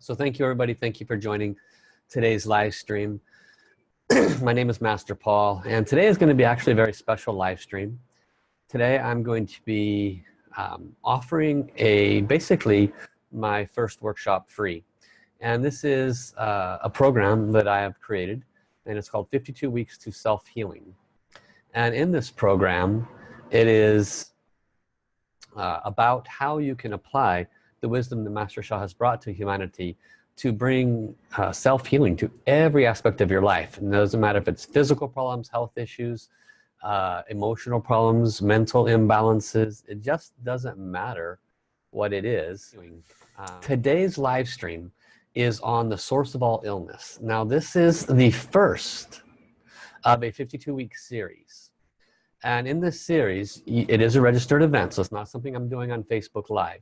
So thank you everybody. Thank you for joining today's live stream. My name is Master Paul and today is going to be actually a very special live stream. Today I'm going to be um, offering a basically my first workshop free. And this is uh, a program that I have created and it's called 52 Weeks to Self-Healing. And in this program, it is uh, about how you can apply the wisdom that Master Sha has brought to humanity to bring uh, self-healing to every aspect of your life. And it doesn't matter if it's physical problems, health issues, uh, emotional problems, mental imbalances. It just doesn't matter what it is. Um, Today's live stream is on the source of all illness. Now this is the first of a 52 week series. And in this series, it is a registered event, so it's not something I'm doing on Facebook Live.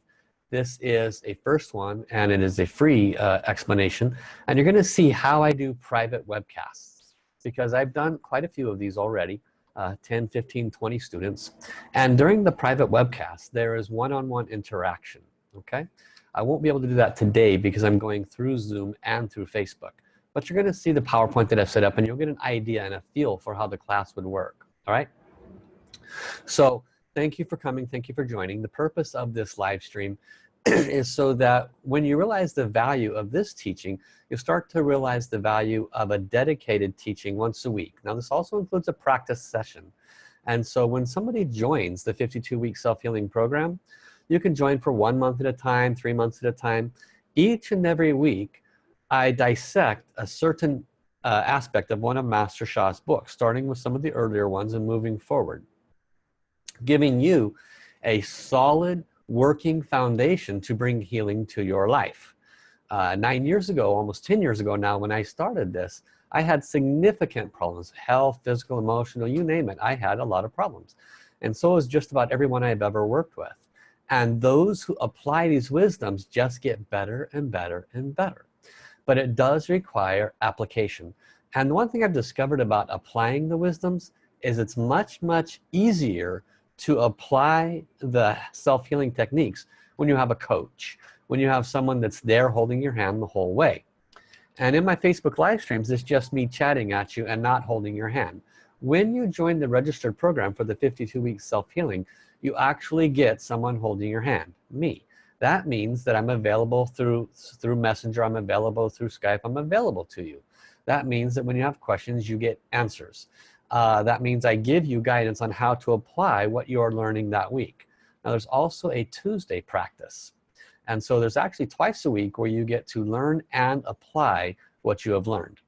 This is a first one and it is a free uh, explanation. And you're gonna see how I do private webcasts because I've done quite a few of these already, uh, 10, 15, 20 students. And during the private webcast, there is one-on-one -on -one interaction, okay? I won't be able to do that today because I'm going through Zoom and through Facebook. But you're gonna see the PowerPoint that I've set up and you'll get an idea and a feel for how the class would work, all right? So thank you for coming. Thank you for joining. The purpose of this live stream is so that when you realize the value of this teaching you start to realize the value of a dedicated teaching once a week. Now this also includes a practice session. And so when somebody joins the 52 week self-healing program you can join for one month at a time three months at a time. Each and every week I dissect a certain uh, aspect of one of Master Sha's books starting with some of the earlier ones and moving forward giving you a solid working foundation to bring healing to your life. Uh, nine years ago almost 10 years ago now when I started this I had significant problems health physical emotional you name it. I had a lot of problems. And so is just about everyone I've ever worked with. And those who apply these wisdoms just get better and better and better. But it does require application. And the one thing I've discovered about applying the wisdoms is it's much much easier to apply the self-healing techniques when you have a coach when you have someone that's there holding your hand the whole way. And in my Facebook live streams it's just me chatting at you and not holding your hand. When you join the registered program for the 52 week self-healing you actually get someone holding your hand me. That means that I'm available through through messenger I'm available through Skype I'm available to you. That means that when you have questions you get answers uh, that means I give you guidance on how to apply what you're learning that week. Now there's also a Tuesday practice. And so there's actually twice a week where you get to learn and apply what you have learned.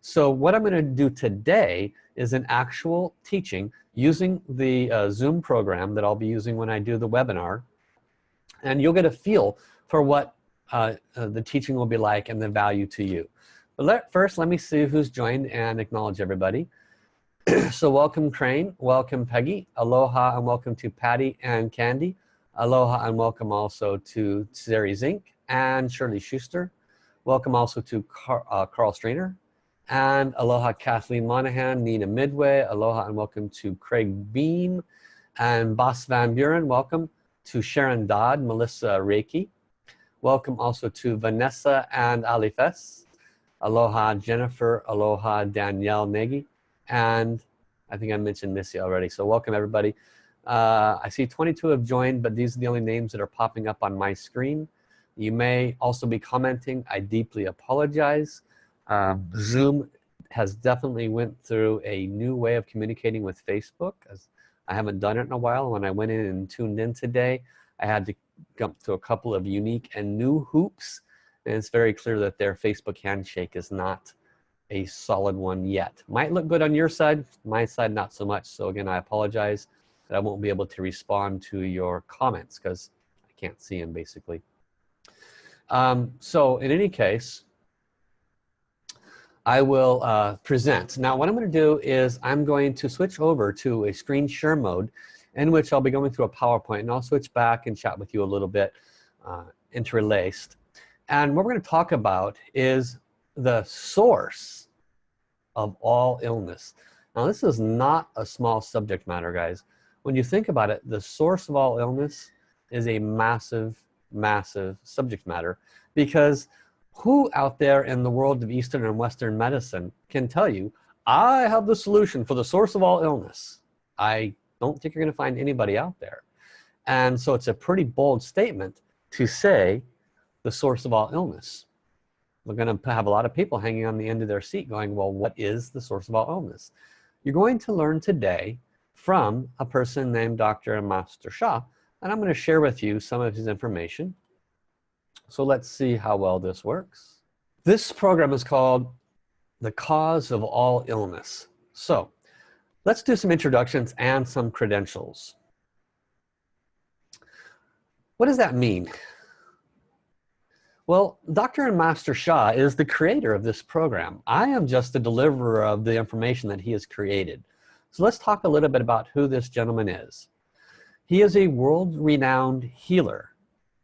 So what I'm gonna do today is an actual teaching using the uh, Zoom program that I'll be using when I do the webinar. And you'll get a feel for what uh, uh, the teaching will be like and the value to you. But let, first let me see who's joined and acknowledge everybody so welcome Crane, welcome Peggy, aloha and welcome to Patty and Candy, aloha and welcome also to Sari Zink and Shirley Schuster, welcome also to Car uh, Carl Strainer, and aloha Kathleen Monahan, Nina Midway, aloha and welcome to Craig Beam, and Boss Van Buren, welcome to Sharon Dodd, Melissa Reiki, welcome also to Vanessa and Ali Fess, aloha Jennifer, aloha Danielle Nagy, and I think I mentioned Missy already so welcome everybody. Uh, I see 22 have joined but these are the only names that are popping up on my screen. You may also be commenting. I deeply apologize. Um, Zoom has definitely went through a new way of communicating with Facebook as I haven't done it in a while. When I went in and tuned in today I had to jump to a couple of unique and new hoops and it's very clear that their Facebook handshake is not a solid one yet. Might look good on your side my side not so much. So again I apologize that I won't be able to respond to your comments because I can't see them basically. Um, so in any case I will uh, present. Now what I'm going to do is I'm going to switch over to a screen share mode in which I'll be going through a PowerPoint and I'll switch back and chat with you a little bit uh, interlaced. And what we're going to talk about is the source of all illness. Now this is not a small subject matter guys. When you think about it the source of all illness is a massive massive subject matter because who out there in the world of Eastern and Western medicine can tell you I have the solution for the source of all illness. I don't think you're gonna find anybody out there. And so it's a pretty bold statement to say the source of all illness we're gonna have a lot of people hanging on the end of their seat going well what is the source of all illness? You're going to learn today from a person named Dr. Master Sha, and I'm going to share with you some of his information. So let's see how well this works. This program is called the cause of all illness. So let's do some introductions and some credentials. What does that mean well dr and master Sha is the creator of this program. I am just the deliverer of the information that he has created. So let's talk a little bit about who this gentleman is. He is a world-renowned healer.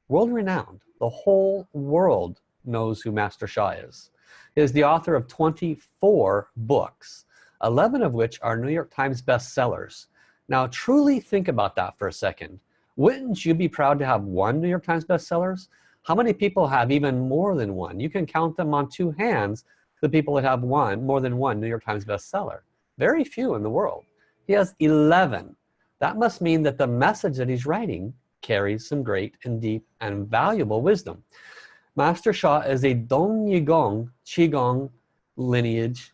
World-renowned. The whole world knows who Master Sha is. He is the author of 24 books 11 of which are New York Times bestsellers. Now truly think about that for a second. Wouldn't you be proud to have one New York Times bestsellers how many people have even more than one? You can count them on two hands the people that have one more than one New York Times bestseller. Very few in the world. He has 11 that must mean that the message that he's writing carries some great and deep and valuable wisdom. Master Sha is a Dong Yigong Qigong lineage.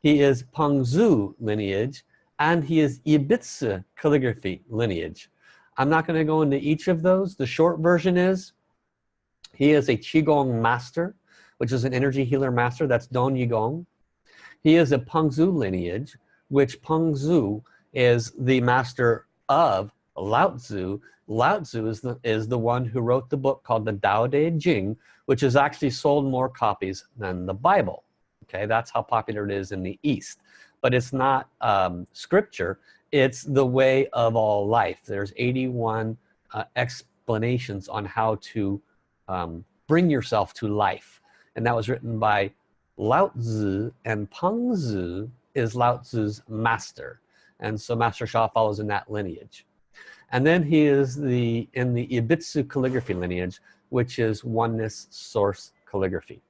He is Pengzu lineage and he is Yi Bi Zi calligraphy lineage. I'm not going to go into each of those. The short version is he is a Qigong master which is an energy healer master. That's Don Yigong. He is a Pengzu lineage which Pengzu is the master of Lao Tzu. Lao Tzu is the, is the one who wrote the book called the Tao Te Ching which has actually sold more copies than the Bible. Okay that's how popular it is in the East. But it's not um, scripture. It's the way of all life. There's 81 uh, explanations on how to um, bring yourself to life. And that was written by Lao Tzu and Pengzu is Lao Tzu's master. And so Master Sha follows in that lineage. And then he is the in the Yi Bi Zi calligraphy lineage which is oneness source calligraphy.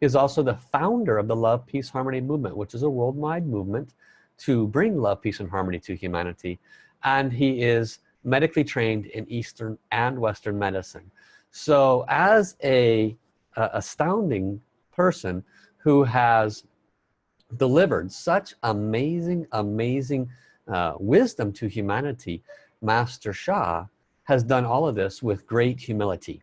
He is also the founder of the love peace harmony movement which is a worldwide movement to bring love peace and harmony to humanity. And he is medically trained in Eastern and Western medicine so as a, astounding person who has delivered such amazing amazing uh, wisdom to humanity Master Sha has done all of this with great humility.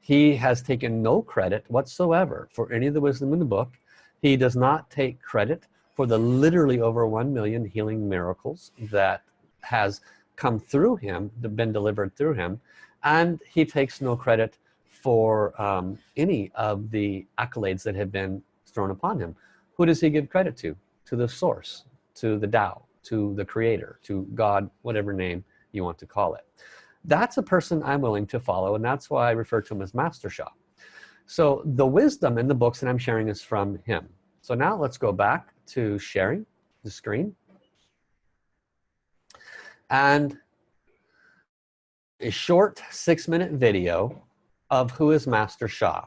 He has taken no credit whatsoever for any of the wisdom in the book. He does not take credit for the literally over 1 million healing miracles that has come through him been delivered through him and he takes no credit for um, any of the accolades that have been thrown upon him. Who does he give credit to? To the source to the Tao to the creator to God whatever name you want to call it. That's a person I'm willing to follow and that's why I refer to him as Master Sha. So the wisdom in the books that I'm sharing is from him. So now let's go back to sharing the screen. And a short six-minute video of who is Master Sha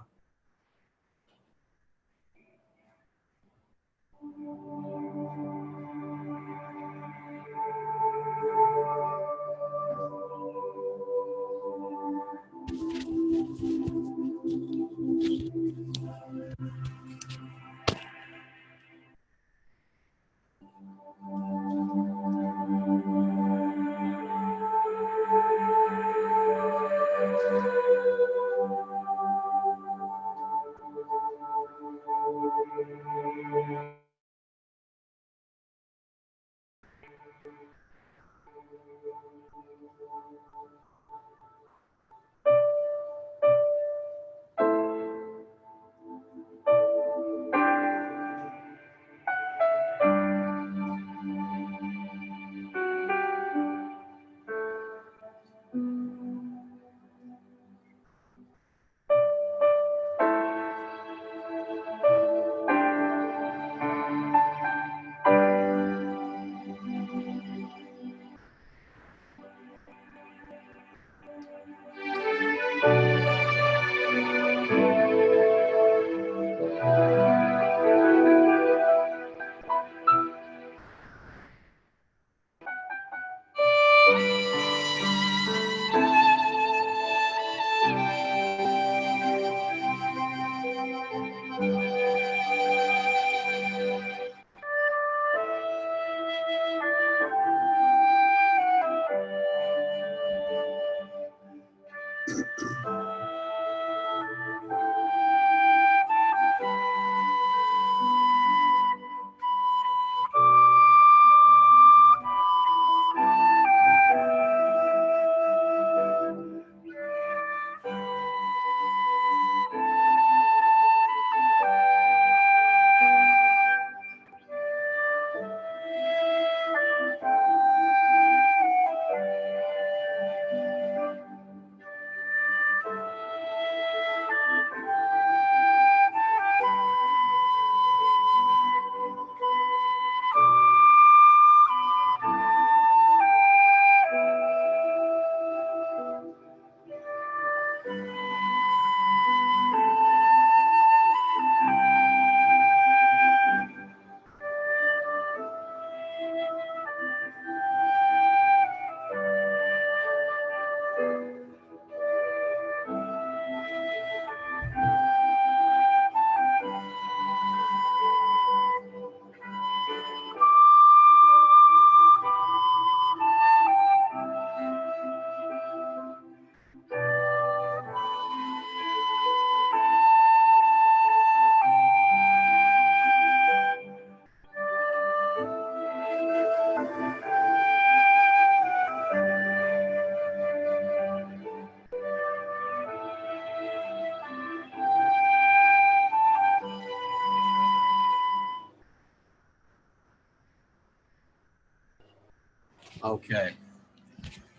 Okay.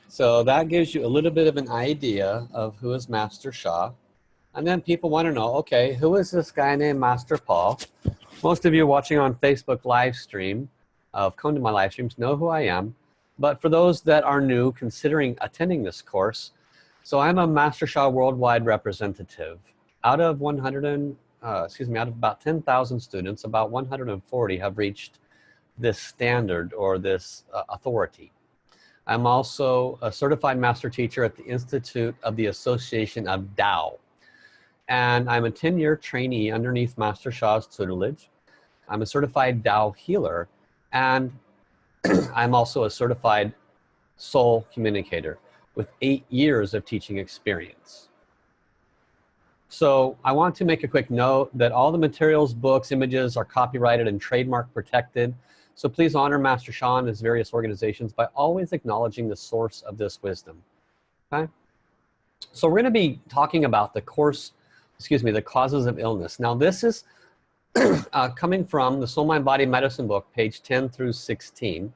So that gives you a little bit of an idea of who is Master Sha. And then people want to know, okay, who is this guy named Master Paul? Most of you watching on Facebook live stream, uh, come to my live streams, know who I am. But for those that are new, considering attending this course, so I'm a Master Sha Worldwide representative. Out of 100 and, uh, excuse me, out of about 10,000 students, about 140 have reached this standard or this uh, authority. I'm also a certified master teacher at the Institute of the Association of Tao. And I'm a 10-year trainee underneath Master Sha's tutelage. I'm a certified Tao healer. And I'm also a certified soul communicator with eight years of teaching experience. So I want to make a quick note that all the materials, books, images are copyrighted and trademark protected. So please honor Master Sha and his various organizations by always acknowledging the source of this wisdom. Okay? So we're going to be talking about the course, excuse me, the causes of illness. Now this is uh, coming from the Soul Mind Body Medicine book, page 10 through 16.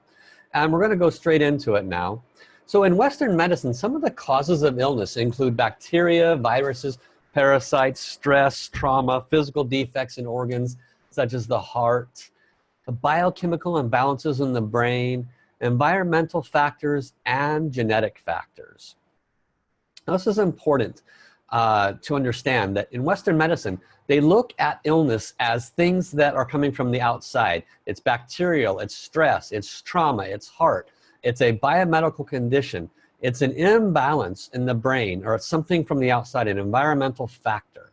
And we're going to go straight into it now. So in Western medicine, some of the causes of illness include bacteria, viruses, parasites, stress, trauma, physical defects in organs, such as the heart, biochemical imbalances in the brain, environmental factors, and genetic factors. Now, this is important uh, to understand that in Western medicine, they look at illness as things that are coming from the outside. It's bacterial, it's stress, it's trauma, it's heart, it's a biomedical condition, it's an imbalance in the brain, or it's something from the outside, an environmental factor.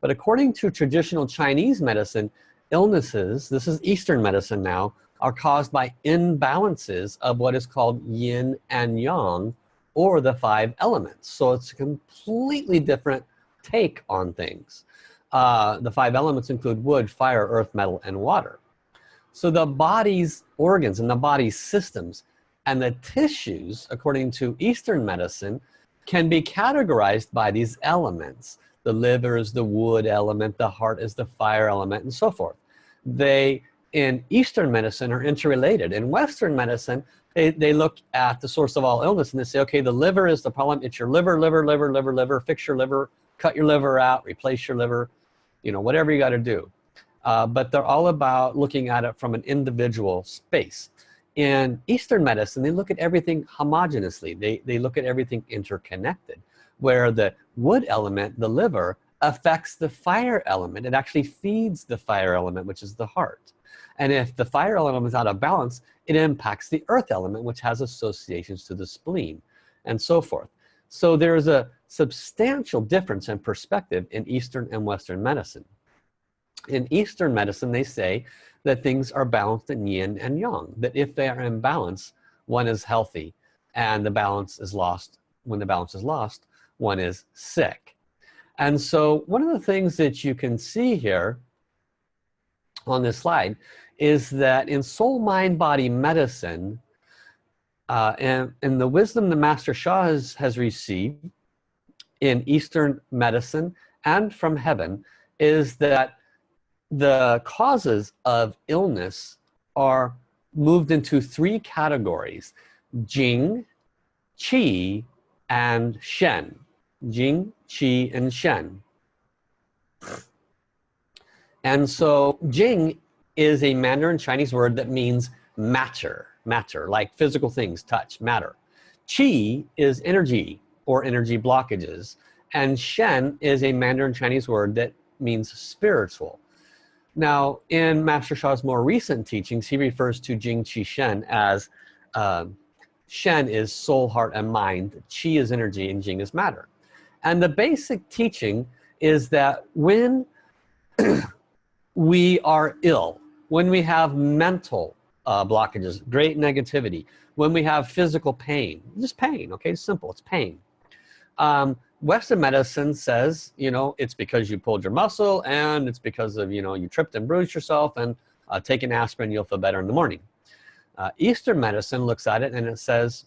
But according to traditional Chinese medicine, illnesses, this is Eastern medicine now, are caused by imbalances of what is called yin and yang or the five elements. So it's a completely different take on things. Uh, the five elements include wood, fire, earth, metal, and water. So the body's organs and the body's systems and the tissues, according to Eastern medicine, can be categorized by these elements the liver is the wood element the heart is the fire element and so forth. They in Eastern medicine are interrelated. In Western medicine they, they look at the source of all illness and they say okay the liver is the problem. It's your liver liver liver liver liver. Fix your liver. Cut your liver out. Replace your liver. You know whatever you got to do. Uh, but they're all about looking at it from an individual space. In Eastern medicine they look at everything homogeneously. They, they look at everything interconnected where the wood element, the liver, affects the fire element. It actually feeds the fire element, which is the heart. And if the fire element is out of balance, it impacts the earth element, which has associations to the spleen and so forth. So there's a substantial difference in perspective in Eastern and Western medicine. In Eastern medicine, they say that things are balanced in yin and yang, that if they are in balance, one is healthy and the balance is lost. When the balance is lost, one is sick. And so one of the things that you can see here on this slide is that in soul mind body medicine uh, and, and the wisdom the master Sha has, has received in Eastern medicine and from heaven is that the causes of illness are moved into three categories Jing, Qi, and Shen. Jing, Qi, and Shen. And so Jing is a Mandarin Chinese word that means matter, matter, like physical things, touch, matter. Qi is energy or energy blockages. And Shen is a Mandarin Chinese word that means spiritual. Now, in Master Sha's more recent teachings, he refers to Jing Qi Shen as uh, Shen is soul, heart, and mind. Qi is energy, and Jing is matter. And the basic teaching is that when we are ill, when we have mental uh, blockages, great negativity, when we have physical pain, just pain, okay, it's simple, it's pain. Um, Western medicine says, you know, it's because you pulled your muscle and it's because of, you know, you tripped and bruised yourself and uh, take an aspirin, you'll feel better in the morning. Uh, Eastern medicine looks at it and it says,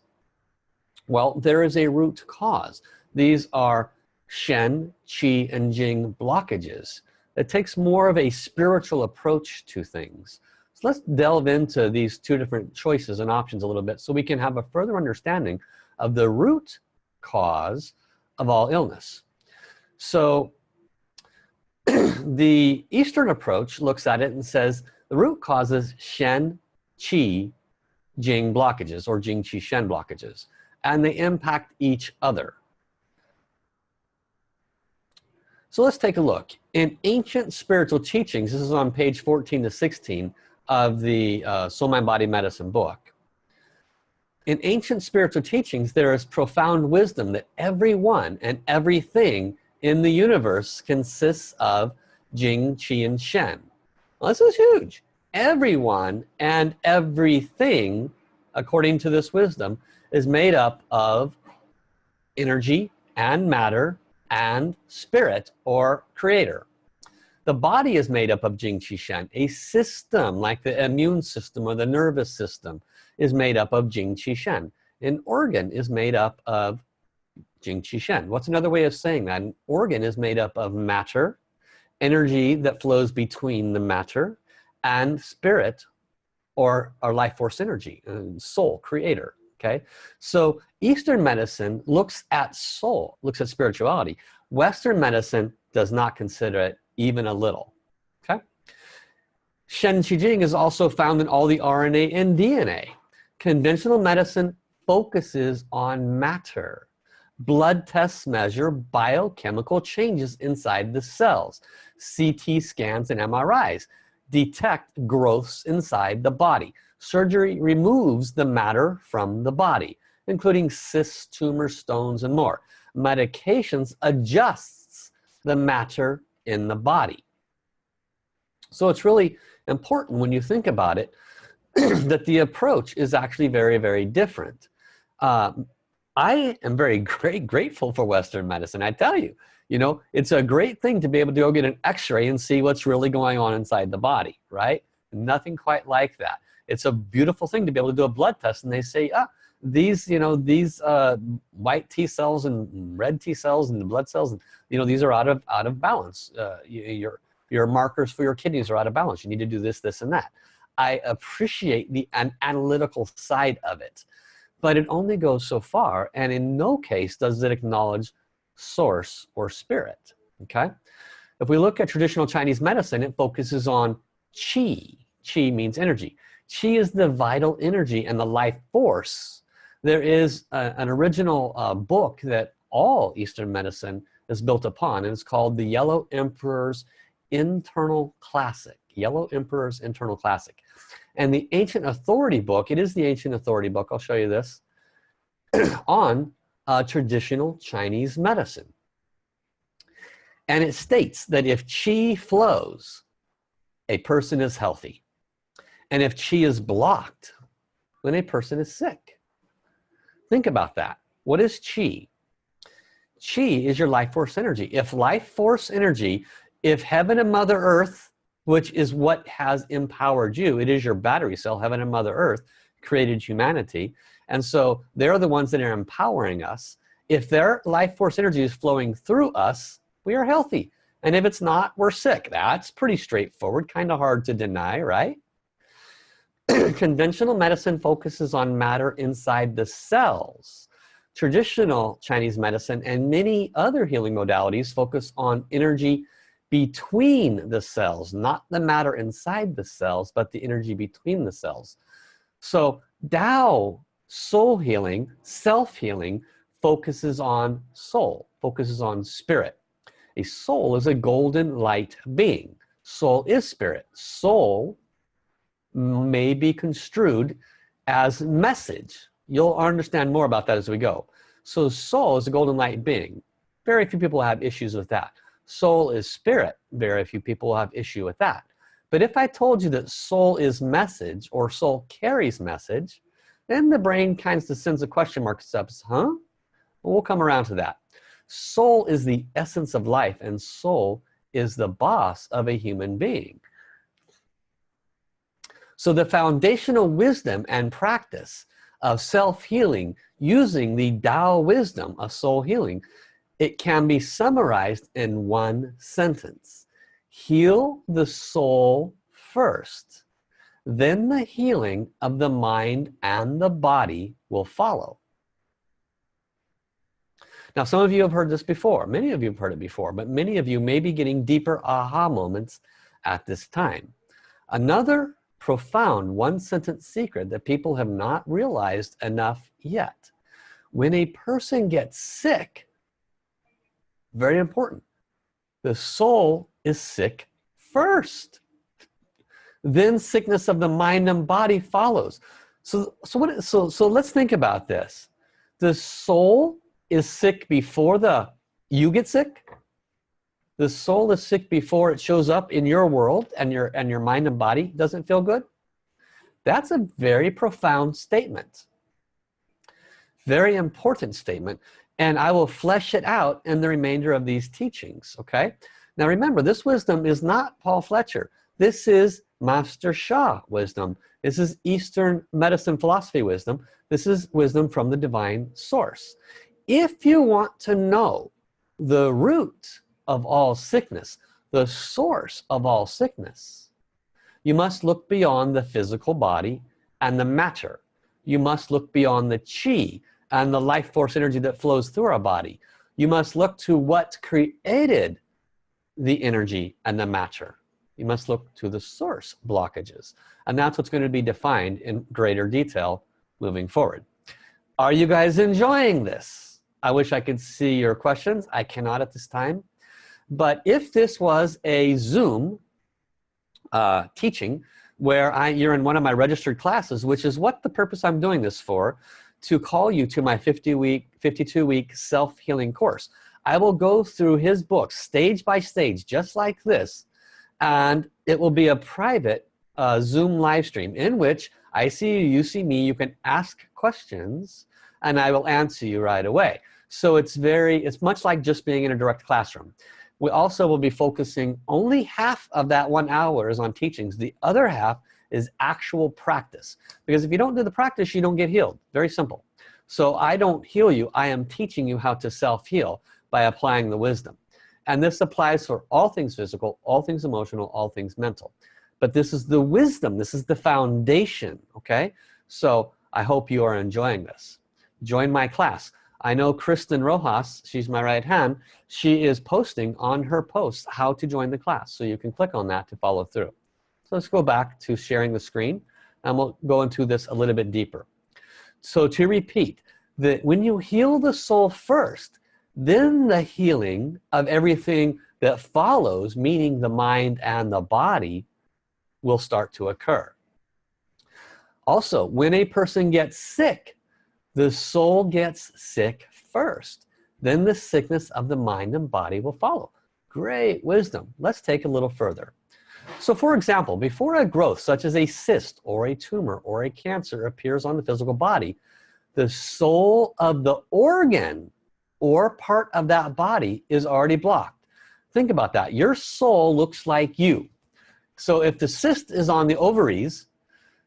well, there is a root cause. These are Shen, Qi, and Jing blockages. It takes more of a spiritual approach to things. So let's delve into these two different choices and options a little bit so we can have a further understanding of the root cause of all illness. So the Eastern approach looks at it and says the root causes Shen, Qi, Jing blockages or Jing, Qi, Shen blockages and they impact each other. So let's take a look. In ancient spiritual teachings, this is on page 14 to 16 of the uh, Soul Mind Body Medicine book in ancient spiritual teachings there is profound wisdom that everyone and everything in the universe consists of Jing, Qi, and Shen. Well, this is huge. Everyone and everything, according to this wisdom, is made up of energy and matter and spirit or creator. The body is made up of Jing, Qi, Shen, a system like the immune system or the nervous system is made up of Jing Qi Shen. An organ is made up of Jing Qi Shen. What's another way of saying that? An organ is made up of matter, energy that flows between the matter, and spirit or our life force energy, uh, soul, creator. Okay, so Eastern medicine looks at soul, looks at spirituality. Western medicine does not consider it even a little. Okay, Shen Qi Jing is also found in all the RNA and DNA. Conventional medicine focuses on matter. Blood tests measure biochemical changes inside the cells. CT scans and MRIs detect growths inside the body. Surgery removes the matter from the body, including cysts, tumors, stones, and more. Medications adjusts the matter in the body. So it's really important when you think about it that the approach is actually very, very different. Um, I am very great, grateful for Western medicine. I tell you, you know, it's a great thing to be able to go get an x-ray and see what's really going on inside the body, right? Nothing quite like that. It's a beautiful thing to be able to do a blood test and they say, ah, these, you know, these uh, white T cells and red T cells and the blood cells, and you know, these are out of, out of balance. Uh, your, your markers for your kidneys are out of balance. You need to do this, this, and that. I appreciate the an analytical side of it but it only goes so far and in no case does it acknowledge source or spirit okay if we look at traditional Chinese medicine it focuses on qi qi means energy qi is the vital energy and the life force. There is a, an original uh, book that all Eastern medicine is built upon and it's called the Yellow Emperor's Internal Classic. Yellow Emperor's Internal Classic. And the ancient authority book it is the ancient authority book I'll show you this on uh, traditional Chinese medicine. And it states that if qi flows a person is healthy and if chi is blocked then a person is sick. Think about that. What is chi? Chi is your life force energy. If life force energy if heaven and mother earth which is what has empowered you it is your battery cell heaven and mother earth created humanity. And so they're the ones that are empowering us. If their life force energy is flowing through us we are healthy. And if it's not we're sick. That's pretty straightforward kind of hard to deny right conventional medicine focuses on matter inside the cells. Traditional Chinese medicine and many other healing modalities focus on energy between the cells not the matter inside the cells but the energy between the cells. So Tao soul healing self-healing focuses on soul focuses on spirit. A soul is a golden light being. Soul is spirit. Soul may be construed as message. You'll understand more about that as we go. So soul is a golden light being. Very few people have issues with that. Soul is spirit. Very few people have issue with that. But if I told you that soul is message or soul carries message then the brain kind of sends a question mark steps huh? Well, we'll come around to that. Soul is the essence of life and soul is the boss of a human being so the foundational wisdom and practice of self-healing using the Tao wisdom of soul healing it can be summarized in one sentence. Heal the soul first then the healing of the mind and the body will follow. Now some of you have heard this before. Many of you have heard it before but many of you may be getting deeper aha moments at this time. Another profound one sentence secret that people have not realized enough yet. When a person gets sick very important the soul is sick first. Then sickness of the mind and body follows. So so what so so let's think about this. The soul is sick before the you get sick the soul is sick before it shows up in your world and your and your mind and body doesn't feel good? That's a very profound statement. Very important statement. And I will flesh it out in the remainder of these teachings okay? Now remember this wisdom is not Paul Fletcher. This is Master Sha wisdom. This is Eastern medicine philosophy wisdom. This is wisdom from the divine source. If you want to know the root of all sickness the source of all sickness. You must look beyond the physical body and the matter. You must look beyond the chi and the life force energy that flows through our body. You must look to what created the energy and the matter. You must look to the source blockages. And that's what's going to be defined in greater detail moving forward. Are you guys enjoying this? I wish I could see your questions. I cannot at this time but if this was a zoom uh, teaching where I you're in one of my registered classes which is what the purpose I'm doing this for to call you to my 50 week 52 week self-healing course I will go through his book stage by stage just like this and it will be a private uh, zoom live stream in which I see you you see me you can ask questions and I will answer you right away. So it's very it's much like just being in a direct classroom we also will be focusing only half of that one hour is on teachings. The other half is actual practice. Because if you don't do the practice you don't get healed. Very simple. So I don't heal you. I am teaching you how to self-heal by applying the wisdom. And this applies for all things physical all things emotional all things mental. But this is the wisdom. This is the foundation okay? So I hope you are enjoying this. Join my class I know Kristen Rojas she's my right hand. She is posting on her post how to join the class. So you can click on that to follow through. So let's go back to sharing the screen and we'll go into this a little bit deeper. So to repeat that when you heal the soul first then the healing of everything that follows meaning the mind and the body will start to occur. Also when a person gets sick the soul gets sick first. Then the sickness of the mind and body will follow. Great wisdom. Let's take a little further. So for example before a growth such as a cyst or a tumor or a cancer appears on the physical body the soul of the organ or part of that body is already blocked. Think about that. Your soul looks like you. So if the cyst is on the ovaries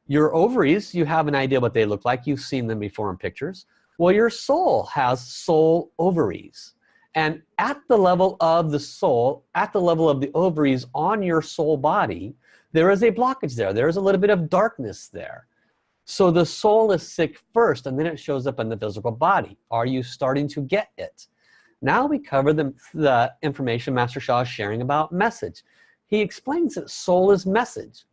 your ovaries you have an idea what they look like. You've seen them before in pictures. Well your soul has soul ovaries. And at the level of the soul at the level of the ovaries on your soul body there is a blockage there. There's a little bit of darkness there. So the soul is sick first and then it shows up in the physical body. Are you starting to get it? Now we cover the, the information Master Sha is sharing about message. He explains that soul is message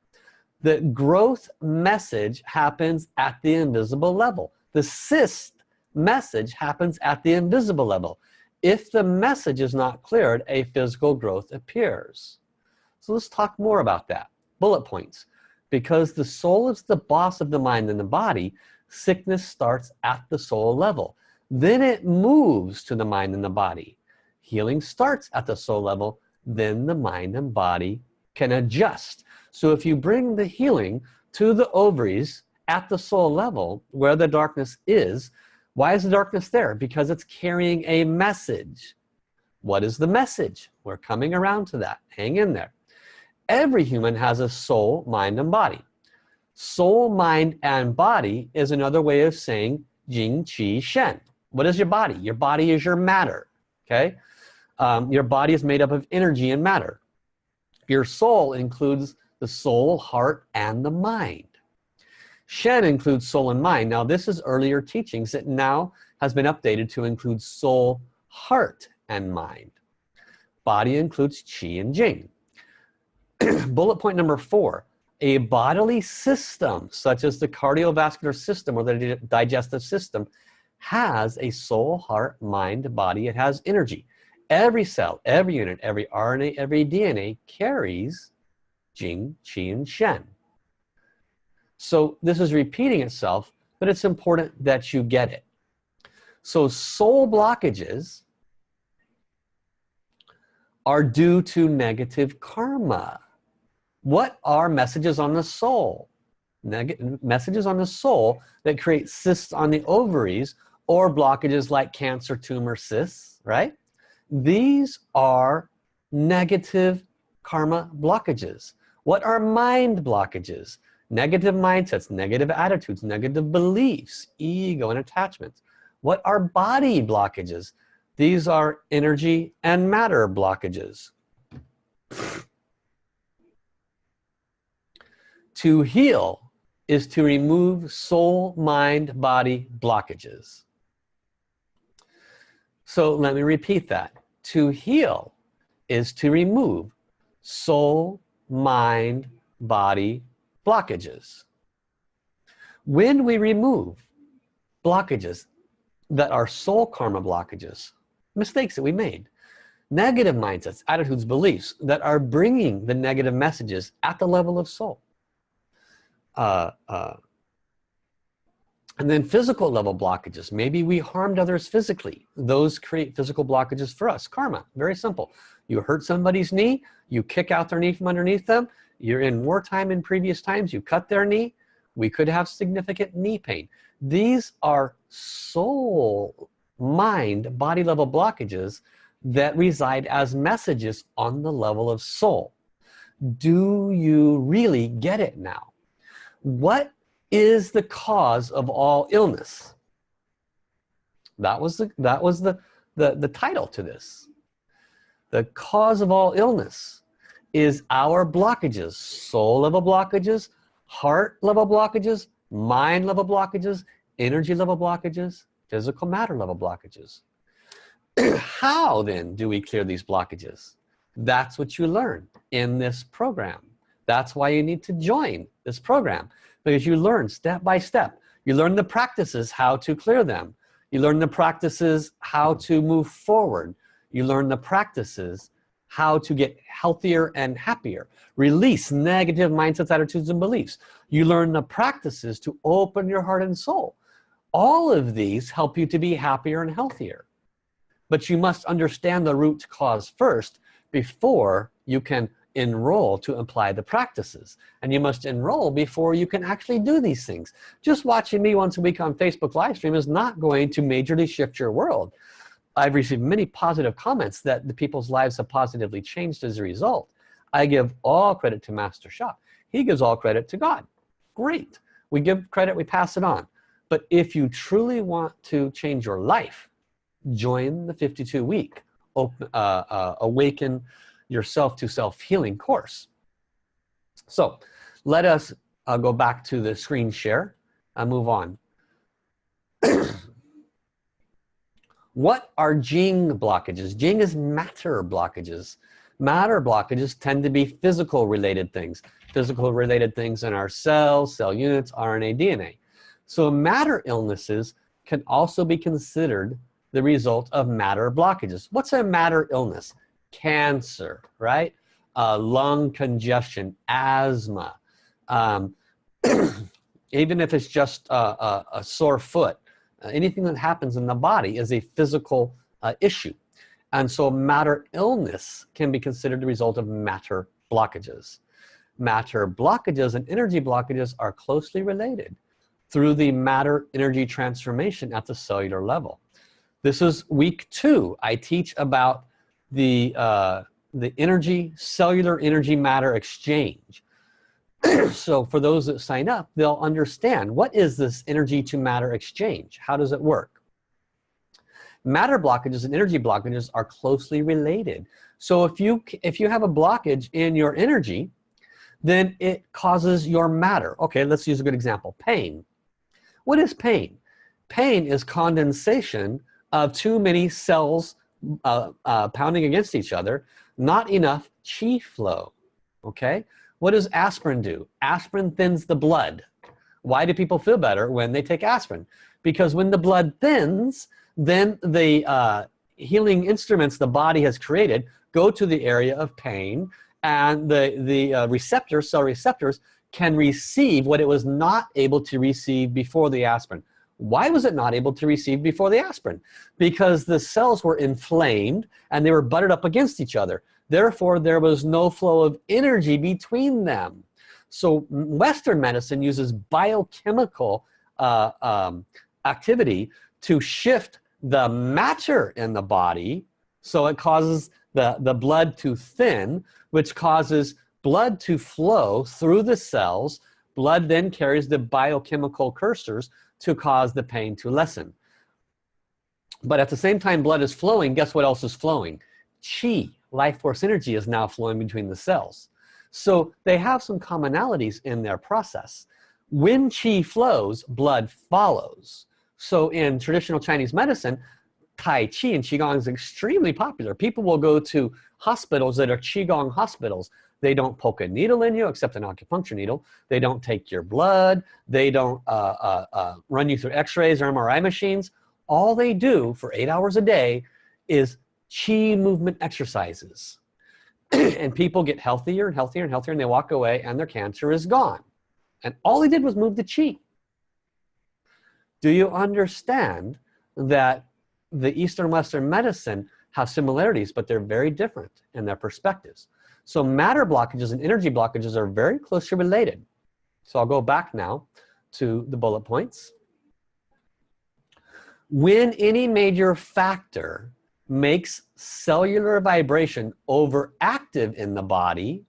the growth message happens at the invisible level. The cyst message happens at the invisible level. If the message is not cleared a physical growth appears. So let's talk more about that. Bullet points. Because the soul is the boss of the mind and the body sickness starts at the soul level. Then it moves to the mind and the body. Healing starts at the soul level. Then the mind and body can adjust so if you bring the healing to the ovaries at the soul level where the darkness is why is the darkness there? Because it's carrying a message. What is the message? We're coming around to that. Hang in there. Every human has a soul mind and body. Soul mind and body is another way of saying Jing Qi Shen. What is your body? Your body is your matter okay? Um, your body is made up of energy and matter. Your soul includes the soul heart and the mind. Shen includes soul and mind. Now this is earlier teachings that now has been updated to include soul heart and mind. Body includes Qi and Jing. Bullet point number four a bodily system such as the cardiovascular system or the digestive system has a soul heart mind body. It has energy. Every cell every unit every RNA every DNA carries Jing Qi and Shen. So this is repeating itself but it's important that you get it. So soul blockages are due to negative karma. What are messages on the soul? Neg messages on the soul that create cysts on the ovaries or blockages like cancer tumor cysts right? These are negative karma blockages what are mind blockages? Negative mindsets negative attitudes negative beliefs ego and attachments. What are body blockages? These are energy and matter blockages. To heal is to remove soul mind body blockages. So let me repeat that. To heal is to remove soul mind body blockages. When we remove blockages that are soul karma blockages mistakes that we made negative mindsets attitudes beliefs that are bringing the negative messages at the level of soul uh, uh, and then physical level blockages. Maybe we harmed others physically. Those create physical blockages for us. Karma very simple. You hurt somebody's knee you kick out their knee from underneath them. You're in wartime in previous times you cut their knee. We could have significant knee pain. These are soul mind body level blockages that reside as messages on the level of soul. Do you really get it now? What is the cause of all illness. That was the that was the the, the title to this. The cause of all illness is our blockages soul level blockages heart level blockages mind level blockages energy level blockages physical matter level blockages. How then do we clear these blockages? That's what you learn in this program. That's why you need to join this program because you learn step by step. You learn the practices how to clear them. You learn the practices how to move forward. You learn the practices how to get healthier and happier. Release negative mindsets attitudes and beliefs. You learn the practices to open your heart and soul. All of these help you to be happier and healthier. But you must understand the root cause first before you can enroll to apply the practices and you must enroll before you can actually do these things just watching me once a week on Facebook live stream is not going to majorly shift your world I've received many positive comments that the people's lives have positively changed as a result. I give all credit to Master Sha. He gives all credit to God. Great. We give credit, we pass it on. But if you truly want to change your life, join the 52 week open, uh, uh, awaken yourself to self-healing course. So let us uh, go back to the screen share and move on. what are Jing blockages? Jing is matter blockages. Matter blockages tend to be physical related things. Physical related things in our cells, cell units, RNA, DNA. So matter illnesses can also be considered the result of matter blockages. What's a matter illness? Cancer, right? Uh, lung congestion, asthma. Um, even if it's just a, a, a sore foot, uh, anything that happens in the body is a physical uh, issue. And so matter illness can be considered the result of matter blockages. Matter blockages and energy blockages are closely related through the matter energy transformation at the cellular level. This is week two. I teach about the, uh, the energy, cellular energy matter exchange. so for those that sign up, they'll understand what is this energy to matter exchange? How does it work? Matter blockages and energy blockages are closely related. So if you, if you have a blockage in your energy, then it causes your matter. Okay, let's use a good example, pain. What is pain? Pain is condensation of too many cells uh, uh, pounding against each other, not enough chi flow, okay? What does aspirin do? Aspirin thins the blood. Why do people feel better when they take aspirin? Because when the blood thins, then the uh, healing instruments the body has created go to the area of pain and the, the uh, receptors, cell receptors, can receive what it was not able to receive before the aspirin. Why was it not able to receive before the aspirin? Because the cells were inflamed and they were butted up against each other. Therefore, there was no flow of energy between them. So Western medicine uses biochemical uh, um, activity to shift the matter in the body so it causes the, the blood to thin, which causes blood to flow through the cells. Blood then carries the biochemical cursors to cause the pain to lessen. But at the same time blood is flowing, guess what else is flowing? Chi, life force energy is now flowing between the cells. So they have some commonalities in their process. When Qi flows, blood follows. So in traditional Chinese medicine, Tai Chi and Qigong is extremely popular. People will go to hospitals that are Qigong hospitals they don't poke a needle in you except an acupuncture needle. They don't take your blood. They don't uh, uh, uh, run you through x-rays or MRI machines. All they do for eight hours a day is chi movement exercises. and people get healthier and healthier and healthier and they walk away and their cancer is gone. And all they did was move the chi. Do you understand that the Eastern Western medicine have similarities, but they're very different in their perspectives. So matter blockages and energy blockages are very closely related. So I'll go back now to the bullet points. When any major factor makes cellular vibration overactive in the body,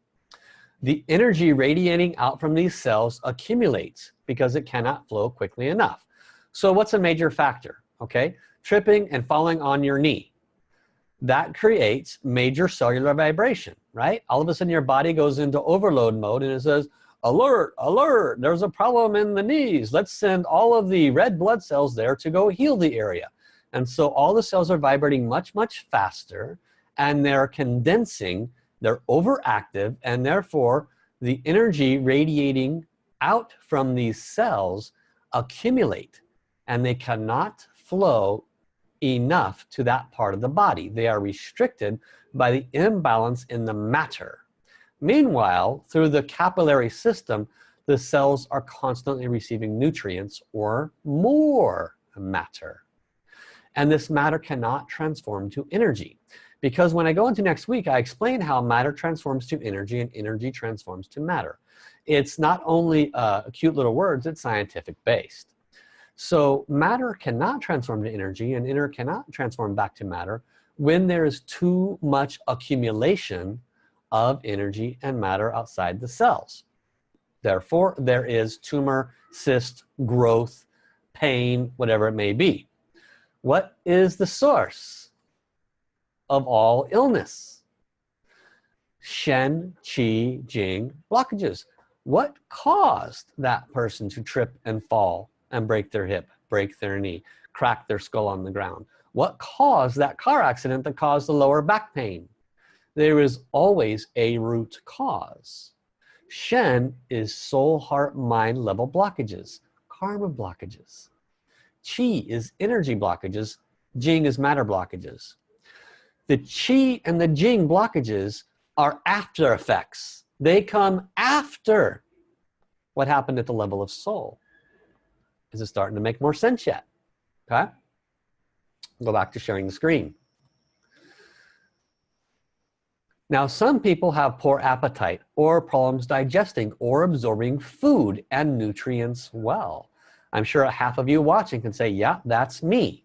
the energy radiating out from these cells accumulates because it cannot flow quickly enough. So what's a major factor? Okay, tripping and falling on your knee that creates major cellular vibration, right? All of a sudden your body goes into overload mode and it says, alert, alert, there's a problem in the knees. Let's send all of the red blood cells there to go heal the area. And so all the cells are vibrating much, much faster and they're condensing, they're overactive and therefore the energy radiating out from these cells accumulate and they cannot flow enough to that part of the body. They are restricted by the imbalance in the matter. Meanwhile, through the capillary system, the cells are constantly receiving nutrients or more matter. And this matter cannot transform to energy. Because when I go into next week, I explain how matter transforms to energy and energy transforms to matter. It's not only uh, cute little words, it's scientific based. So matter cannot transform to energy and inner cannot transform back to matter when there is too much accumulation of energy and matter outside the cells. Therefore, there is tumor, cyst, growth, pain, whatever it may be. What is the source of all illness? Shen, Qi, Jing, blockages. What caused that person to trip and fall and break their hip, break their knee, crack their skull on the ground? What caused that car accident that caused the lower back pain? There is always a root cause. Shen is soul, heart, mind level blockages, karma blockages. Qi is energy blockages, Jing is matter blockages. The Qi and the Jing blockages are after effects. They come after what happened at the level of soul. Is it starting to make more sense yet? Okay. Go back to sharing the screen. Now, some people have poor appetite or problems digesting or absorbing food and nutrients well. I'm sure a half of you watching can say, yeah, that's me.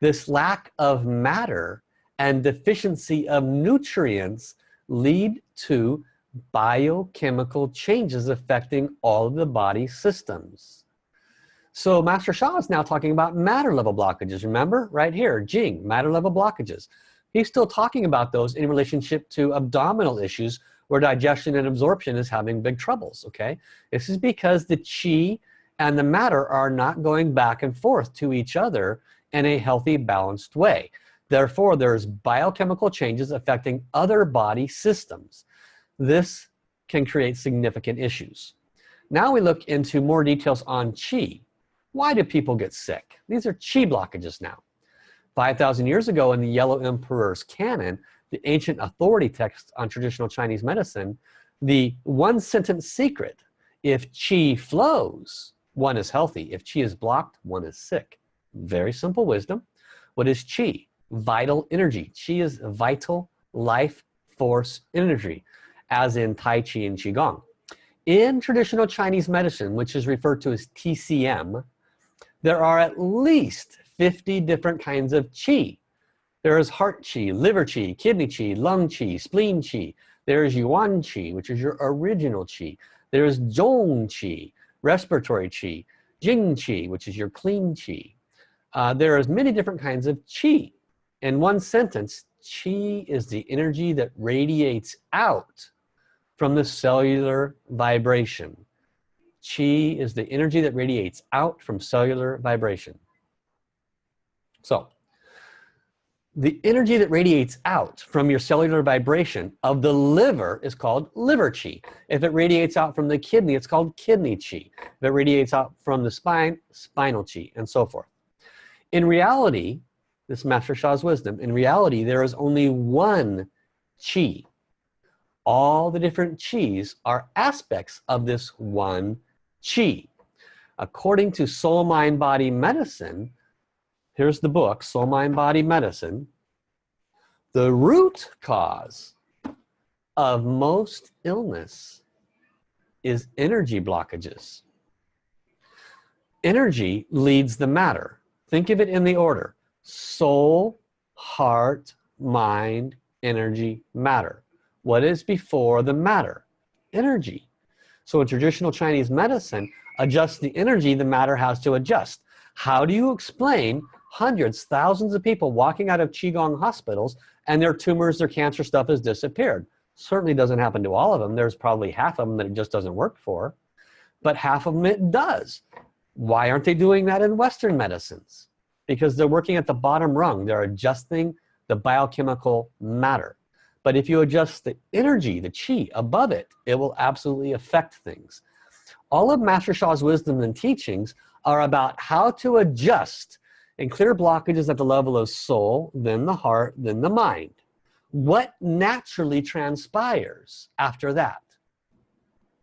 This lack of matter and deficiency of nutrients lead to biochemical changes affecting all of the body systems. So Master Sha is now talking about matter level blockages. Remember right here, Jing, matter level blockages. He's still talking about those in relationship to abdominal issues where digestion and absorption is having big troubles, okay? This is because the qi and the matter are not going back and forth to each other in a healthy, balanced way. Therefore, there's biochemical changes affecting other body systems. This can create significant issues. Now we look into more details on chi. Why do people get sick? These are chi blockages now. 5,000 years ago in the Yellow Emperor's canon, the ancient authority text on traditional Chinese medicine, the one sentence secret, if qi flows, one is healthy. If qi is blocked, one is sick. Very simple wisdom. What is qi? Vital energy. Qi is vital life force energy, as in Tai Chi and Qigong. In traditional Chinese medicine, which is referred to as TCM, there are at least 50 different kinds of qi. There is heart qi, liver qi, kidney qi, lung qi, spleen qi. There is yuan qi, which is your original qi. There is zhong qi, respiratory qi, jing qi, which is your clean qi. Uh, there is many different kinds of qi. In one sentence, qi is the energy that radiates out from the cellular vibration. Qi is the energy that radiates out from cellular vibration. So the energy that radiates out from your cellular vibration of the liver is called liver chi. If it radiates out from the kidney, it's called kidney chi. If it radiates out from the spine, spinal chi, and so forth. In reality, this Master Sha's wisdom, in reality, there is only one chi. All the different chis are aspects of this one chi. According to soul, mind, body medicine, here's the book, Soul, Mind, Body, Medicine. The root cause of most illness is energy blockages. Energy leads the matter. Think of it in the order. Soul, heart, mind, energy, matter. What is before the matter? Energy. So in traditional Chinese medicine, adjust the energy the matter has to adjust. How do you explain hundreds, thousands of people walking out of Qigong hospitals and their tumors, their cancer stuff has disappeared. Certainly doesn't happen to all of them. There's probably half of them that it just doesn't work for, but half of them it does. Why aren't they doing that in Western medicines? Because they're working at the bottom rung. They're adjusting the biochemical matter. But if you adjust the energy, the chi above it, it will absolutely affect things. All of Master Sha's wisdom and teachings are about how to adjust and clear blockages at the level of soul, then the heart, then the mind. What naturally transpires after that?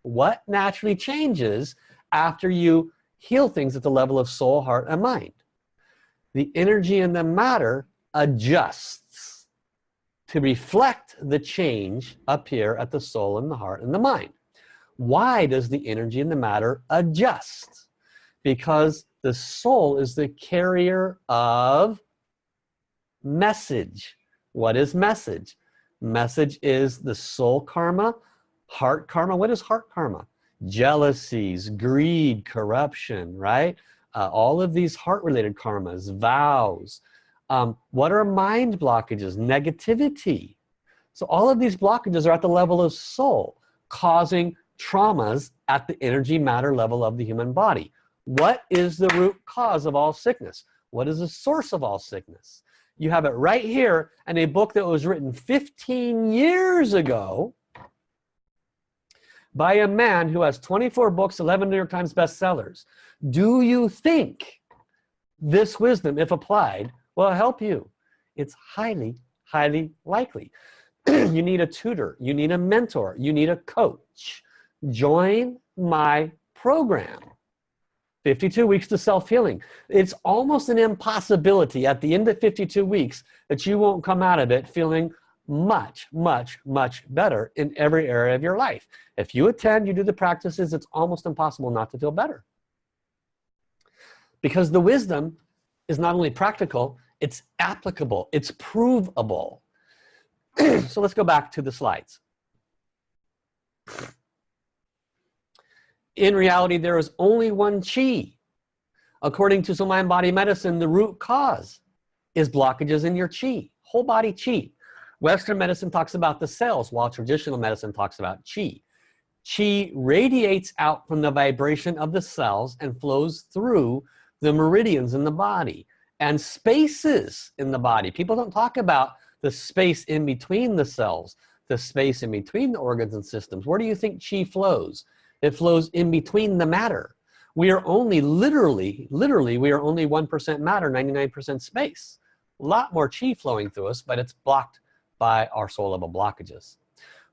What naturally changes after you heal things at the level of soul, heart, and mind? The energy and the matter adjusts to reflect the change up here at the soul and the heart and the mind. Why does the energy and the matter adjust? Because The soul is the carrier of message. What is message? Message is the soul karma, heart karma. What is heart karma? Jealousies, greed, corruption, right? Uh, all of these heart-related karmas, vows. Um, what are mind blockages? Negativity. So all of these blockages are at the level of soul, causing traumas at the energy matter level of the human body. What is the root cause of all sickness? What is the source of all sickness? You have it right here in a book that was written 15 years ago by a man who has 24 books, 11 New York Times bestsellers. Do you think this wisdom, if applied, will help you? It's highly, highly likely. you need a tutor, you need a mentor, you need a coach. Join my program. 52 weeks to self-healing. It's almost an impossibility at the end of 52 weeks that you won't come out of it feeling much, much, much better in every area of your life. If you attend, you do the practices, it's almost impossible not to feel better. Because the wisdom is not only practical, it's applicable, it's provable. so let's go back to the slides. In reality, there is only one chi. According to Soul Mind Body Medicine, the root cause is blockages in your chi, whole body chi. Western medicine talks about the cells, while traditional medicine talks about chi. Chi radiates out from the vibration of the cells and flows through the meridians in the body and spaces in the body. People don't talk about the space in between the cells, the space in between the organs and systems. Where do you think chi flows? It flows in between the matter. We are only literally, literally, we are only 1% matter, 99% space. A lot more chi flowing through us, but it's blocked by our soul level blockages.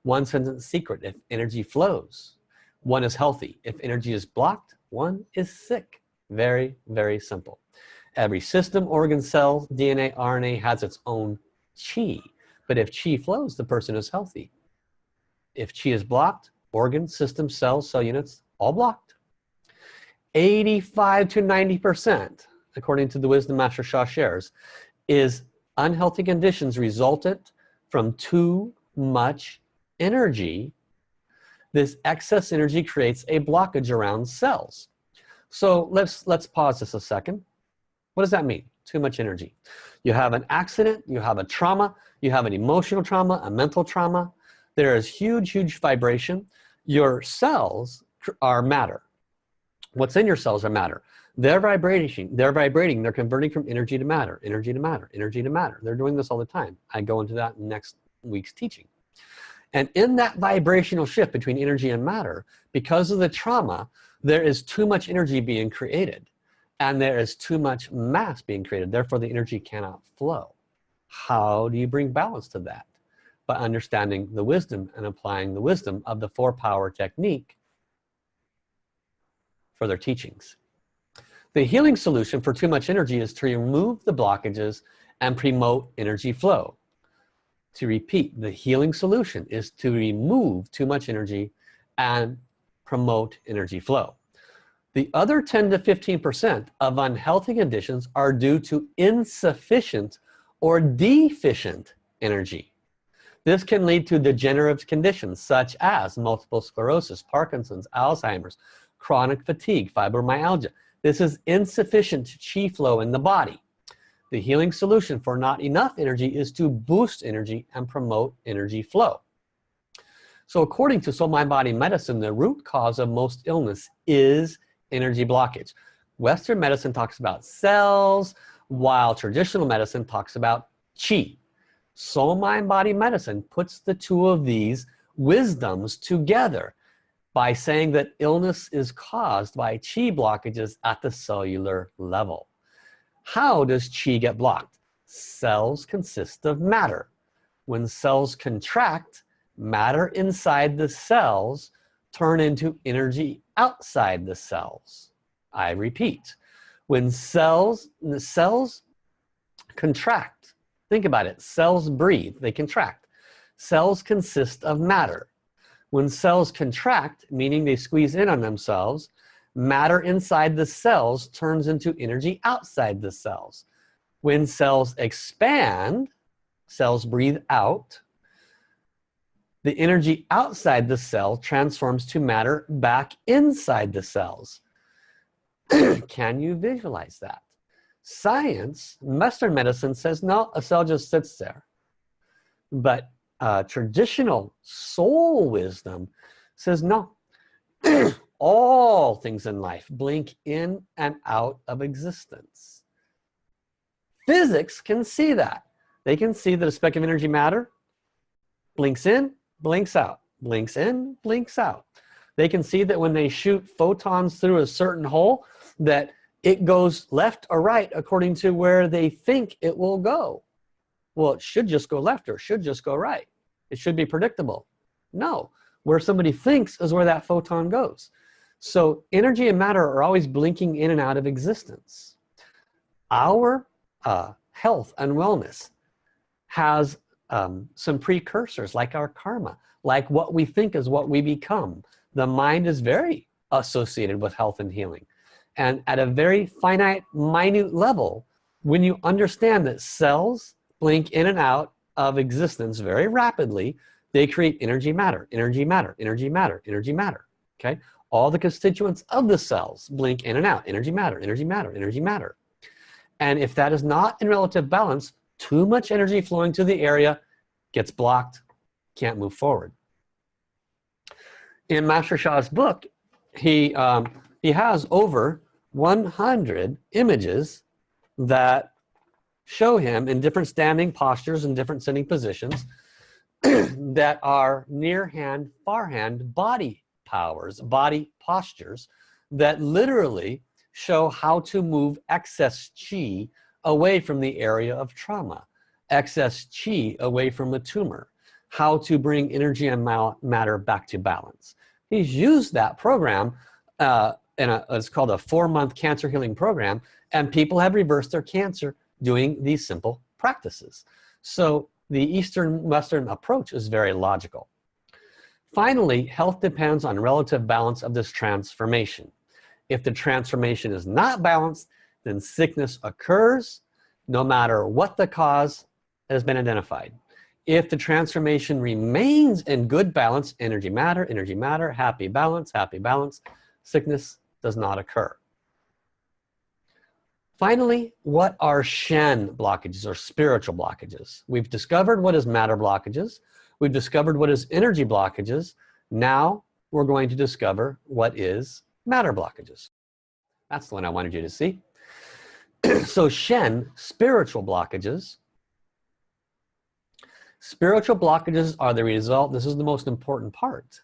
One sentence secret, if energy flows, one is healthy. If energy is blocked, one is sick. Very, very simple. Every system, organ, cell, DNA, RNA has its own chi. But if chi flows, the person is healthy. If chi is blocked, organ, system, cells, cell units, all blocked. 85 to 90%, according to the Wisdom Master Sha shares, is unhealthy conditions resulted from too much energy. This excess energy creates a blockage around cells. So let's, let's pause this a second. What does that mean? Too much energy. You have an accident, you have a trauma, you have an emotional trauma, a mental trauma. There is huge, huge vibration. Your cells are matter. What's in your cells are matter. They're vibrating they're vibrating they're converting from energy to matter energy to matter energy to matter. They're doing this all the time. I go into that next week's teaching. And in that vibrational shift between energy and matter because of the trauma there is too much energy being created and there is too much mass being created therefore the energy cannot flow how do you bring balance to that by understanding the wisdom and applying the wisdom of the four power technique for their teachings. The healing solution for too much energy is to remove the blockages and promote energy flow. To repeat, the healing solution is to remove too much energy and promote energy flow. The other 10 to 15% of unhealthy conditions are due to insufficient or deficient energy. This can lead to degenerative conditions such as multiple sclerosis, Parkinson's, Alzheimer's, chronic fatigue, fibromyalgia. This is insufficient chi flow in the body. The healing solution for not enough energy is to boost energy and promote energy flow. So according to Soul Mind Body Medicine, the root cause of most illness is energy blockage. Western medicine talks about cells, while traditional medicine talks about chi soul mind body medicine puts the two of these wisdoms together by saying that illness is caused by chi blockages at the cellular level. How does chi get blocked? Cells consist of matter. When cells contract matter inside the cells turn into energy outside the cells I repeat when cells the cells contract Think about it. Cells breathe. They contract. Cells consist of matter. When cells contract, meaning they squeeze in on themselves, matter inside the cells turns into energy outside the cells when cells expand cells breathe out the energy outside the cell transforms to matter back inside the cells. Can you visualize that? Science western medicine says no a cell just sits there. But uh, traditional soul wisdom says no. All things in life blink in and out of existence. Physics can see that. They can see that a speck of energy matter blinks in blinks out blinks in blinks out. They can see that when they shoot photons through a certain hole that it goes left or right according to where they think it will go. Well it should just go left or should just go right. It should be predictable. No where somebody thinks is where that photon goes. So energy and matter are always blinking in and out of existence. Our uh, health and wellness has um, some precursors like our karma like what we think is what we become. The mind is very associated with health and healing. And at a very finite minute level when you understand that cells blink in and out of existence very rapidly they create energy matter energy matter energy matter energy matter okay? All the constituents of the cells blink in and out energy matter energy matter energy matter. And if that is not in relative balance too much energy flowing to the area gets blocked can't move forward. In Master Sha's book he um, he has over 100 images that show him in different standing postures and different sitting positions that are near hand far hand body powers body postures that literally show how to move excess chi away from the area of trauma excess chi away from a tumor how to bring energy and matter back to balance. He's used that program uh, in a, it's called a four-month cancer healing program and people have reversed their cancer doing these simple practices. So the Eastern Western approach is very logical. Finally health depends on relative balance of this transformation. If the transformation is not balanced then sickness occurs no matter what the cause has been identified. If the transformation remains in good balance energy matter energy matter happy balance happy balance sickness does not occur. Finally what are shen blockages or spiritual blockages? We've discovered what is matter blockages. We've discovered what is energy blockages. Now we're going to discover what is matter blockages. That's the one I wanted you to see so Shen spiritual blockages. Spiritual blockages are the result this is the most important part.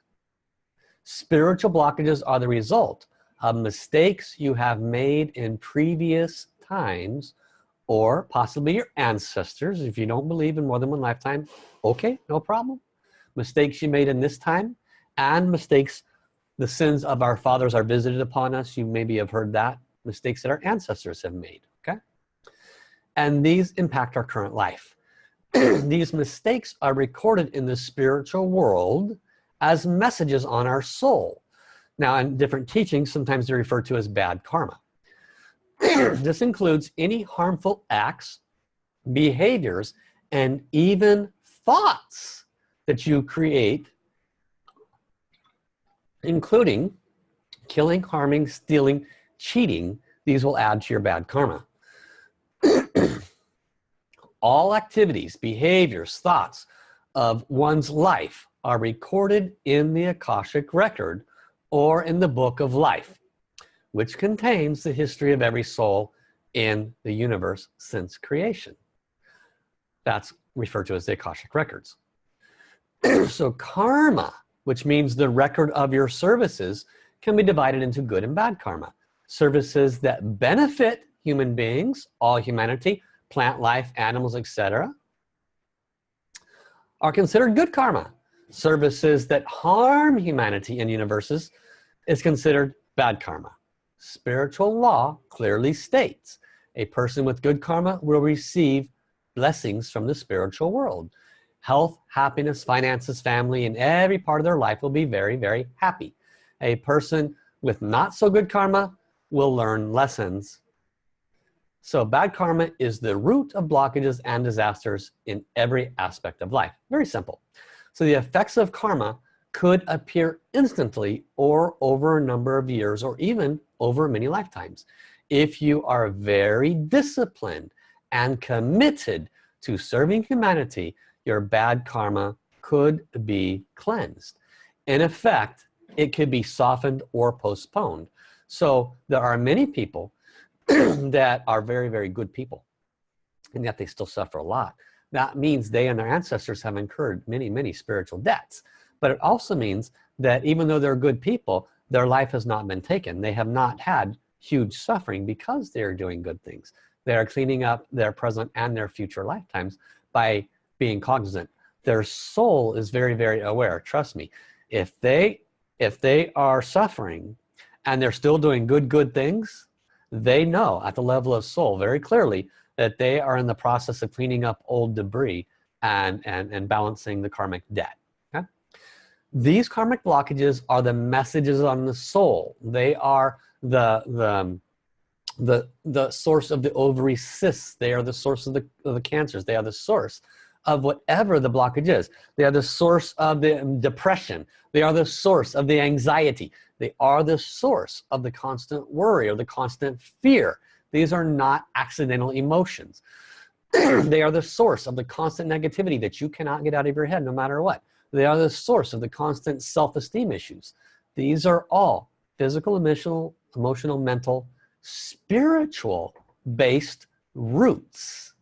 Spiritual blockages are the result of mistakes you have made in previous times or possibly your ancestors. If you don't believe in more than one lifetime okay no problem. Mistakes you made in this time and mistakes the sins of our fathers are visited upon us. You maybe have heard that. Mistakes that our ancestors have made and these impact our current life. These mistakes are recorded in the spiritual world as messages on our soul. Now in different teachings sometimes they're referred to as bad karma. This includes any harmful acts behaviors and even thoughts that you create including killing harming stealing cheating. These will add to your bad karma all activities behaviors thoughts of one's life are recorded in the Akashic record or in the book of life which contains the history of every soul in the universe since creation. That's referred to as the Akashic records. So karma which means the record of your services can be divided into good and bad karma. Services that benefit human beings all humanity plant life animals etc are considered good karma. Services that harm humanity and universes is considered bad karma. Spiritual law clearly states a person with good karma will receive blessings from the spiritual world. Health happiness finances family and every part of their life will be very very happy. A person with not so good karma will learn lessons so bad karma is the root of blockages and disasters in every aspect of life. Very simple. So the effects of karma could appear instantly or over a number of years or even over many lifetimes. If you are very disciplined and committed to serving humanity, your bad karma could be cleansed. In effect, it could be softened or postponed. So there are many people that are very, very good people and yet they still suffer a lot. That means they and their ancestors have incurred many, many spiritual debts. But it also means that even though they're good people, their life has not been taken. They have not had huge suffering because they're doing good things. They are cleaning up their present and their future lifetimes by being cognizant. Their soul is very, very aware. Trust me. If they, if they are suffering and they're still doing good, good things, they know at the level of soul very clearly that they are in the process of cleaning up old debris and, and, and balancing the karmic debt. Okay? These karmic blockages are the messages on the soul. They are the, the, the, the source of the ovary cysts. They are the source of the, of the cancers. They are the source of whatever the blockage is. They are the source of the depression. They are the source of the anxiety. They are the source of the constant worry or the constant fear. These are not accidental emotions. they are the source of the constant negativity that you cannot get out of your head no matter what. They are the source of the constant self-esteem issues. These are all physical, emotional, emotional, mental, spiritual based roots.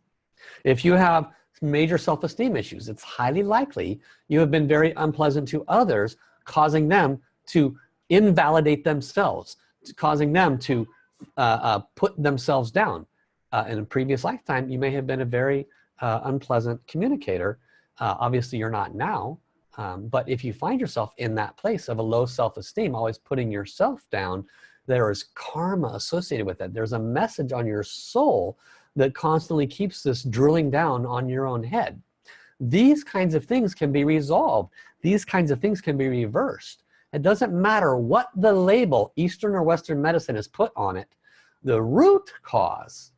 If you have major self-esteem issues. It's highly likely you have been very unpleasant to others causing them to invalidate themselves causing them to uh, uh, put themselves down. Uh, in a previous lifetime you may have been a very uh, unpleasant communicator. Uh, obviously you're not now um, but if you find yourself in that place of a low self-esteem always putting yourself down there is karma associated with it. There's a message on your soul that constantly keeps this drilling down on your own head. These kinds of things can be resolved. These kinds of things can be reversed. It doesn't matter what the label Eastern or Western medicine is put on it. The root cause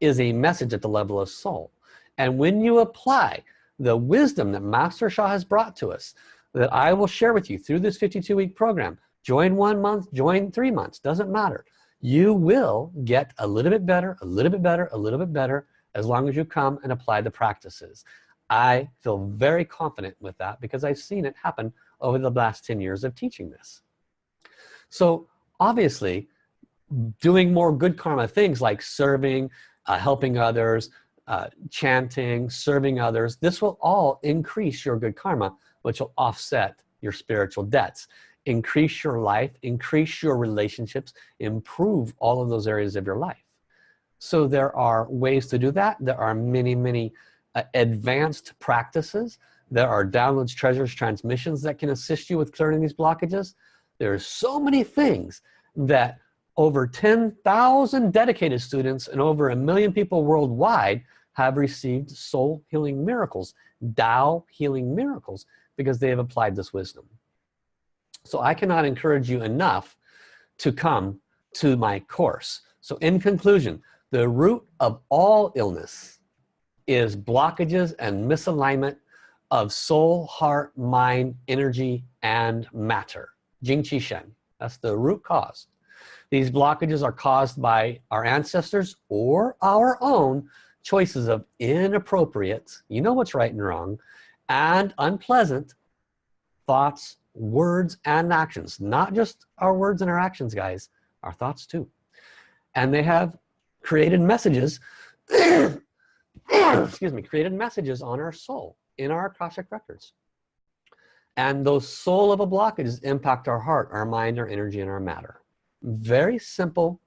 is a message at the level of soul. And when you apply the wisdom that Master Sha has brought to us that I will share with you through this 52 week program join one month join three months doesn't matter you will get a little bit better a little bit better a little bit better as long as you come and apply the practices. I feel very confident with that because I've seen it happen over the last 10 years of teaching this. So obviously doing more good karma things like serving uh, helping others uh, chanting serving others this will all increase your good karma which will offset your spiritual debts increase your life increase your relationships improve all of those areas of your life. So there are ways to do that. There are many many uh, advanced practices. There are downloads treasures transmissions that can assist you with clearing these blockages. There are so many things that over 10,000 dedicated students and over a million people worldwide have received soul healing miracles Tao healing miracles because they have applied this wisdom so I cannot encourage you enough to come to my course. So in conclusion the root of all illness is blockages and misalignment of soul heart mind energy and matter. Jing Qi Shen that's the root cause. These blockages are caused by our ancestors or our own choices of inappropriate you know what's right and wrong and unpleasant thoughts words and actions not just our words and our actions guys our thoughts too. And they have created messages excuse me created messages on our soul in our Akashic records. And those soul of a blockages impact our heart our mind our energy and our matter. Very simple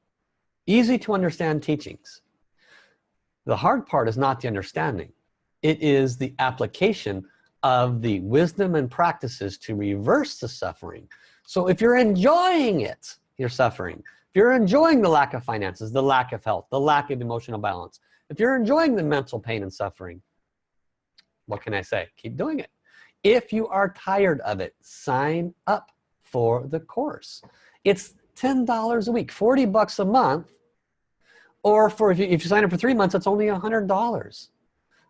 easy to understand teachings. The hard part is not the understanding. It is the application of the wisdom and practices to reverse the suffering so if you're enjoying it you're suffering if you're enjoying the lack of finances the lack of health the lack of emotional balance if you're enjoying the mental pain and suffering what can I say keep doing it if you are tired of it sign up for the course it's $10 a week, 40 bucks a month. Or for if you, if you sign up for three months, it's only $100.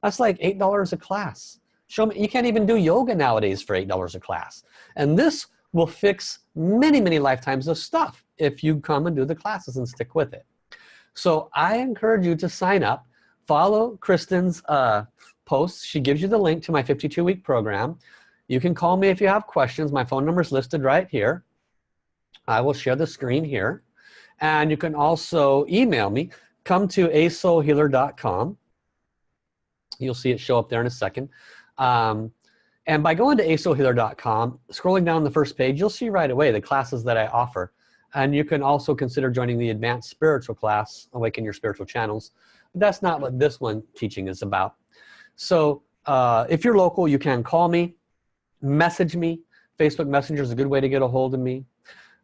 That's like $8 a class. Show me, you can't even do yoga nowadays for $8 a class. And this will fix many, many lifetimes of stuff if you come and do the classes and stick with it. So I encourage you to sign up, follow Kristen's uh, posts. She gives you the link to my 52 week program. You can call me if you have questions. My phone number is listed right here. I will share the screen here. And you can also email me. Come to asoulhealer.com. You'll see it show up there in a second. Um, and by going to asoulhealer.com, scrolling down the first page, you'll see right away the classes that I offer. And you can also consider joining the advanced spiritual class, Awaken Your Spiritual Channels. But that's not what this one teaching is about. So uh, if you're local, you can call me, message me. Facebook Messenger is a good way to get a hold of me.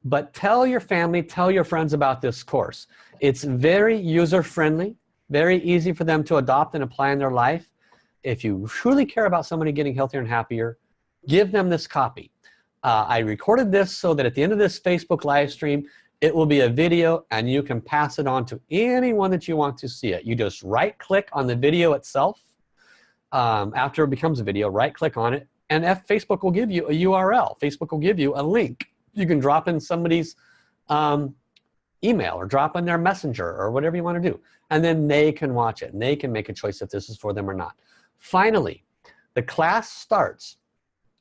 But tell your family, tell your friends about this course. It's very user-friendly, very easy for them to adopt and apply in their life. If you truly care about somebody getting healthier and happier, give them this copy. Uh, I recorded this so that at the end of this Facebook live stream, it will be a video and you can pass it on to anyone that you want to see it. You just right click on the video itself. Um, after it becomes a video, right click on it and F Facebook will give you a URL. Facebook will give you a link. You can drop in somebody's um, email or drop in their messenger or whatever you want to do. And then they can watch it and they can make a choice if this is for them or not. Finally, the class starts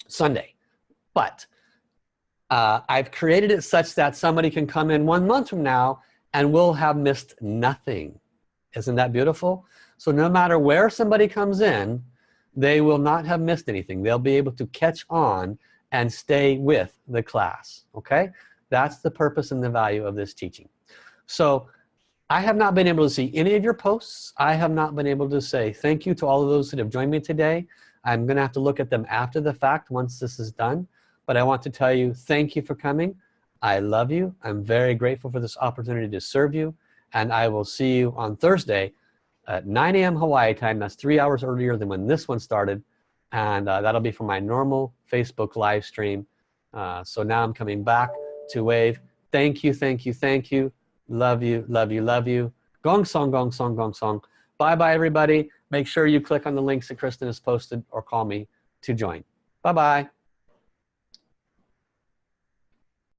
Sunday, but uh, I've created it such that somebody can come in one month from now and we'll have missed nothing. Isn't that beautiful? So no matter where somebody comes in, they will not have missed anything. They'll be able to catch on and stay with the class, okay? That's the purpose and the value of this teaching. So I have not been able to see any of your posts. I have not been able to say thank you to all of those that have joined me today. I'm gonna have to look at them after the fact once this is done. But I want to tell you thank you for coming. I love you. I'm very grateful for this opportunity to serve you. And I will see you on Thursday at 9 a.m. Hawaii time. That's three hours earlier than when this one started. And uh, that'll be for my normal Facebook live stream. Uh, so now I'm coming back to wave. Thank you, thank you, thank you. Love you, love you, love you. Gong song, gong song, gong song. Bye-bye, everybody. Make sure you click on the links that Kristen has posted or call me to join. Bye-bye.